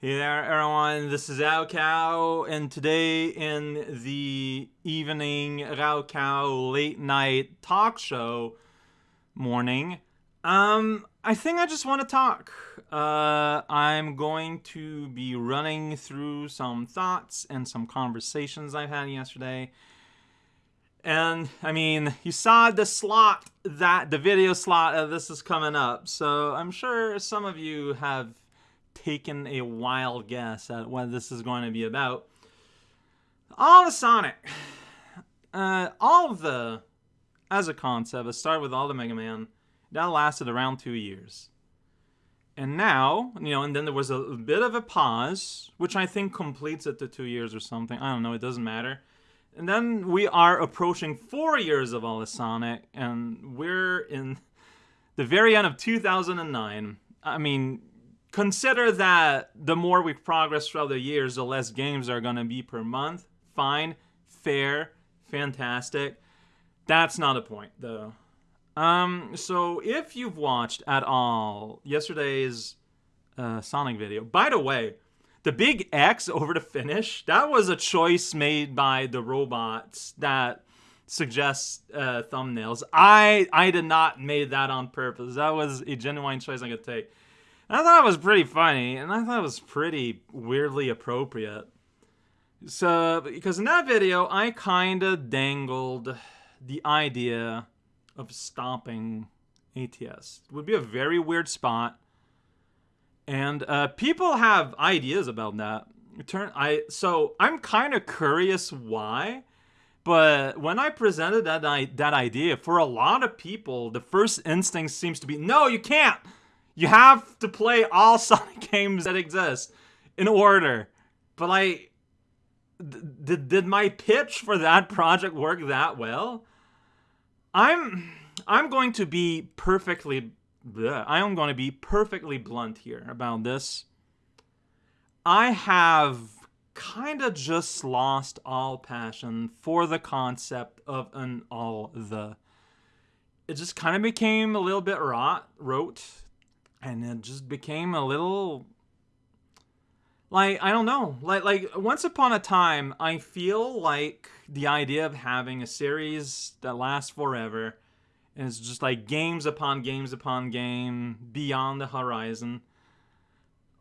Hey there, everyone. This is raocow, and today in the evening raocow late night talk show morning, um, I think I just want to talk. Uh, I'm going to be running through some thoughts and some conversations I've had yesterday. And I mean, you saw the slot that the video slot of this is coming up, so I'm sure some of you have taken a wild guess at what this is going to be about. All the Sonic, uh, all of the, as a concept, it started with all the Mega Man. That lasted around two years. And now, you know, and then there was a bit of a pause, which I think completes it to two years or something. I don't know, it doesn't matter. And then we are approaching four years of all the Sonic, and we're in the very end of 2009. I mean, consider that the more we progress throughout the years, the less games are going to be per month. Fine, fair, fantastic. That's not a point, though. Um, so if you've watched at all yesterday's uh, Sonic video, by the way, the big X over the finish, that was a choice made by the robots that suggests uh, thumbnails. I I did not made that on purpose. That was a genuine choice I could take. I thought it was pretty funny, and I thought it was pretty weirdly appropriate. So, because in that video, I kind of dangled the idea of stopping ATS. It would be a very weird spot. And uh, people have ideas about that. Turn I so I'm kind of curious why, but when I presented that I, that idea for a lot of people, the first instinct seems to be no, you can't. You have to play all Sonic games that exist in order. But like, did did my pitch for that project work that well? I'm I'm going to be perfectly I am going to be perfectly blunt here about this. I have kind of just lost all passion for the concept of an all the. It just kind of became a little bit rot, rote and it just became a little like I don't know. Like like once upon a time, I feel like the idea of having a series that lasts forever and it's just like games upon games upon game beyond the horizon.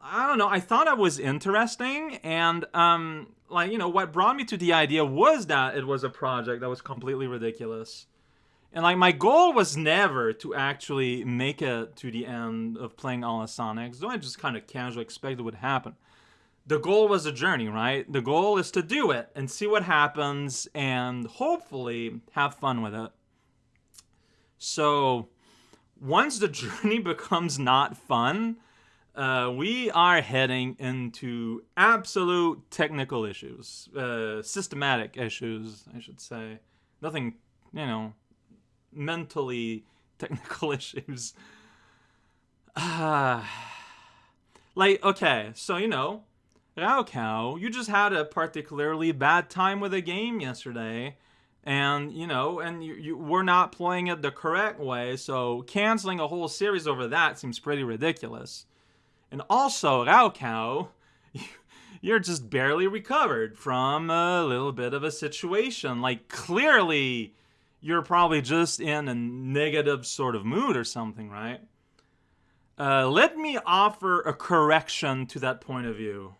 I don't know. I thought it was interesting and um like you know what brought me to the idea was that it was a project that was completely ridiculous and like my goal was never to actually make it to the end of playing all of Sonics, though I just kind of casually expected would happen. The goal was a journey, right? The goal is to do it and see what happens and hopefully have fun with it. So once the journey becomes not fun, uh, we are heading into absolute technical issues, uh, systematic issues, I should say. Nothing, you know, mentally technical issues. Uh, like, okay, so you know, raocow, you just had a particularly bad time with a game yesterday. And, you know, and you, you were not playing it the correct way, so canceling a whole series over that seems pretty ridiculous. And also, raocow, you're just barely recovered from a little bit of a situation. Like, clearly, you're probably just in a negative sort of mood or something, right? Uh, let me offer a correction to that point of view.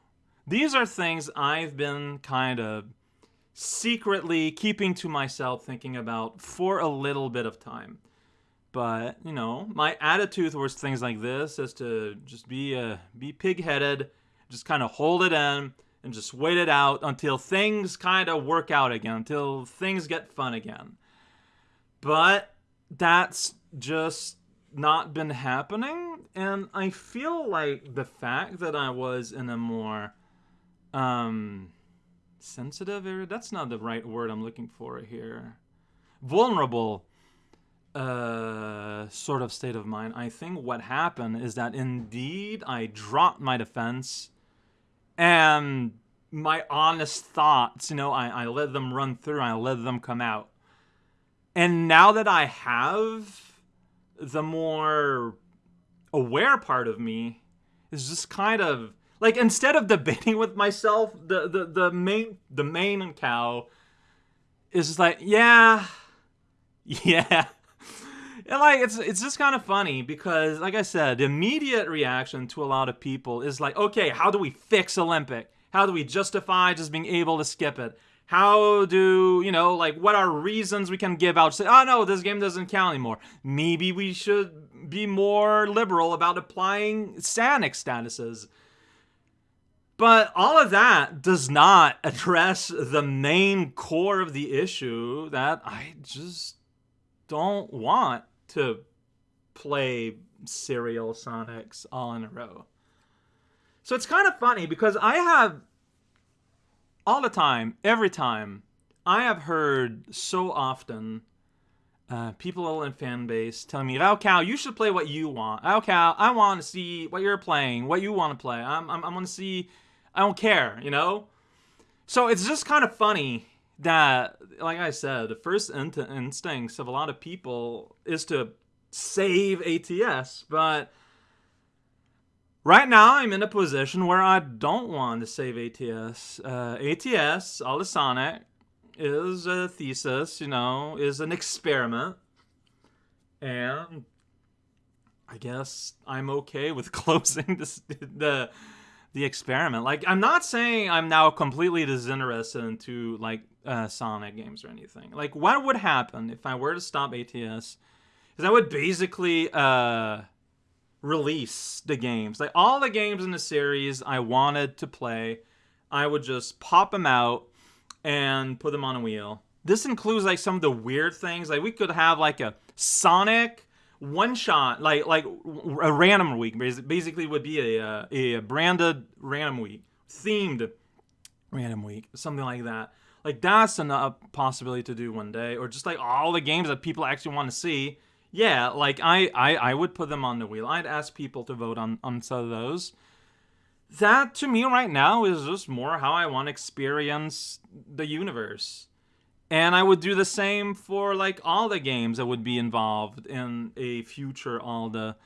These are things I've been kind of secretly keeping to myself thinking about for a little bit of time. But, you know, my attitude towards things like this is to just be uh, be pig-headed, just kind of hold it in and just wait it out until things kind of work out again, until things get fun again. But that's just not been happening. And I feel like the fact that I was in a more um, sensitive area, that's not the right word I'm looking for here. Vulnerable uh, sort of state of mind. I think what happened is that indeed I dropped my defense and my honest thoughts, you know, I, I let them run through, I let them come out. And now that I have the more aware part of me is just kind of Like instead of debating with myself, the the, the main the main cow is just like, yeah, yeah. And like it's it's just kind of funny because like I said, the immediate reaction to a lot of people is like, okay, how do we fix Olympic? How do we justify just being able to skip it? How do, you know, like what are reasons we can give out? Say, oh no, this game doesn't count anymore. Maybe we should be more liberal about applying Sanic statuses. But all of that does not address the main core of the issue that I just don't want to play serial Sonics all in a row. So it's kind of funny because I have all the time, every time, I have heard so often uh, people in fan base telling me, raocow, you should play what you want. raocow, I want to see what you're playing, what you want to play. I'm, I'm, I want to see, I don't care, you know? So it's just kind of funny that, like I said, the first in- instincts of a lot of people is to save ATS, but right now I'm in a position where I don't want to save ATS. Uh, ATS, All Sonic, is a thesis, you know, is an experiment, and I guess I'm okay with closing this, the the experiment. Like, I'm not saying I'm now completely disinterested into like uh, Sonic games or anything. Like, what would happen if I were to stop ATS? Is I would basically uh, release the games, like all the games in the series I wanted to play. I would just pop them out and put them on a wheel. This includes like some of the weird things. Like we could have like a Sonic one shot, like like a random week. Basically, would be a uh, a branded random week, themed random week, something like that. Like that's a possibility to do one day, or just like all the games that people actually want to see. Yeah, like I, I I would put them on the wheel. I'd ask people to vote on on some of those. That to me right now is just more how I want to experience the universe. And I would do the same for like all the games that would be involved in a future all the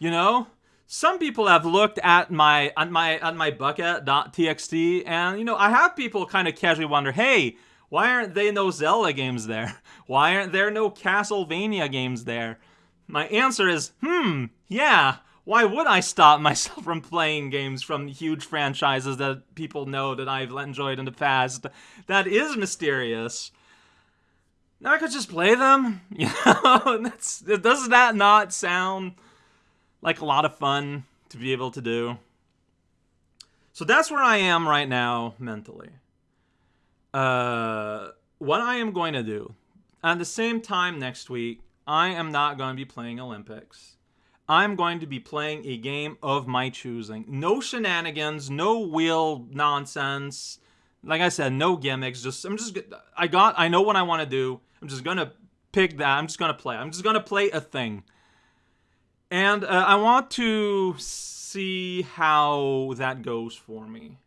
you know? Some people have looked at my at my at my bucket.txt and you know, I have people kind of casually wonder, "Hey, why aren't there no Zelda games there? Why aren't there no Castlevania games there?" My answer is, "Hmm, yeah, why would I stop myself from playing games from huge franchises that people know that I've enjoyed in the past? That is mysterious. Now I could just play them. You know, that's does that not sound like a lot of fun to be able to do? So that's where I am right now mentally. Uh, what I am going to do at the same time next week, I am not going to be playing Olympics. I'm going to be playing a game of my choosing. No shenanigans, no wheel nonsense. Like I said, no gimmicks. Just I'm just I got I know what I want to do. I'm just gonna pick that. I'm just gonna play. I'm just gonna play a thing. And uh, I want to see how that goes for me.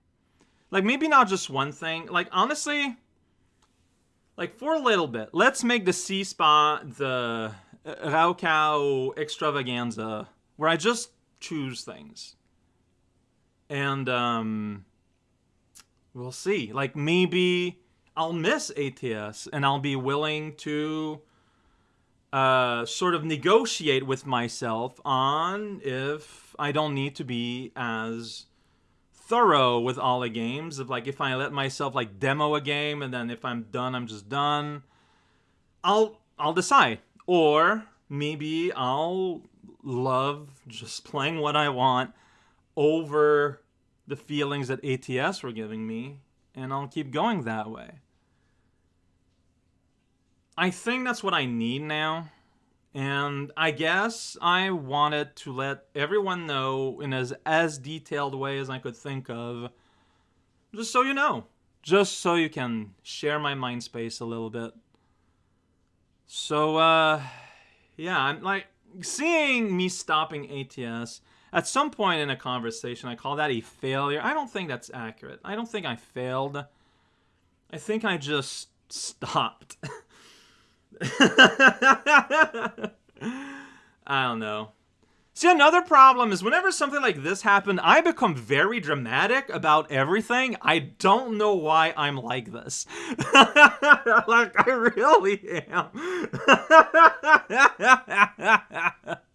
Like maybe not just one thing. Like honestly, like for a little bit, let's make the C spot the uh, raocow extravaganza where I just choose things. And um we'll see. Like maybe I'll miss ATS and I'll be willing to uh, sort of negotiate with myself on if I don't need to be as thorough with all the games. Of like if I let myself like demo a game and then if I'm done, I'm just done. I'll I'll decide. Or maybe I'll love just playing what I want over the feelings that ATS were giving me and I'll keep going that way. I think that's what I need now. And I guess I wanted to let everyone know in as as detailed way as I could think of. Just so you know. Just so you can share my mind space a little bit. So uh yeah, I'm like seeing me stopping ATS at some point in a conversation, I call that a failure. I don't think that's accurate. I don't think I failed. I think I just stopped. I don't know. See, another problem is whenever something like this happened, I become very dramatic about everything. I don't know why I'm like this. like, I really am.